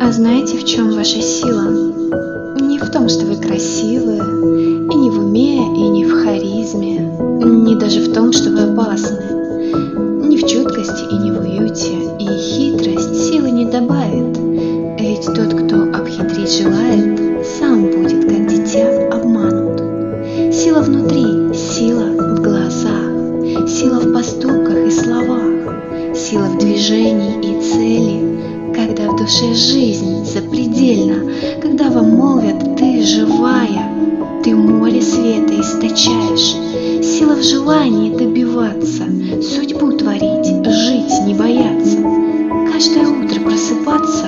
А знаете, в чем ваша сила? Не в том, что вы красивые, и не в уме, и не в харизме, не даже в том, что вы опасны, не в чуткости и не в уюте, и хитрость силы не добавит, ведь тот, кто обхитрить желает, сам будет, как дитя, обманут. Сила внутри, сила в глазах, сила в поступках и словах, сила в движении и цели, когда в душе жизнь запредельна, когда вам молвят «ты живая», ты море света источаешь, сила в желании добиваться, судьбу творить, жить не бояться, каждое утро просыпаться